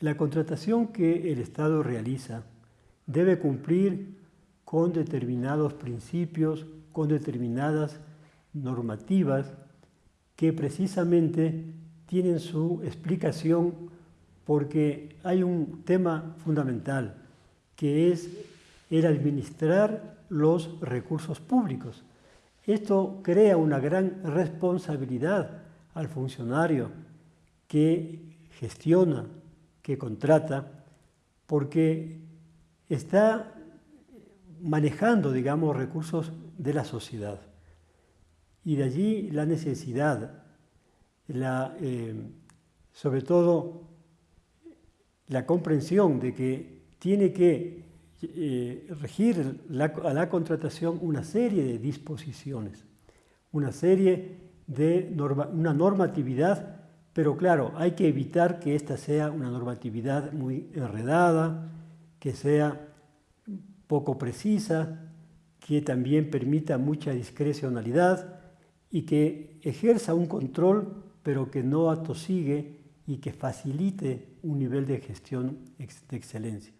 La contratación que el Estado realiza debe cumplir con determinados principios, con determinadas normativas que precisamente tienen su explicación porque hay un tema fundamental que es el administrar los recursos públicos. Esto crea una gran responsabilidad al funcionario que gestiona, que contrata, porque está manejando, digamos, recursos de la sociedad. Y de allí la necesidad, la, eh, sobre todo la comprensión de que tiene que eh, regir a la contratación una serie de disposiciones, una serie de una normatividad, pero claro, hay que evitar que esta sea una normatividad muy enredada, que sea poco precisa, que también permita mucha discrecionalidad y que ejerza un control, pero que no atosigue y que facilite un nivel de gestión de excelencia.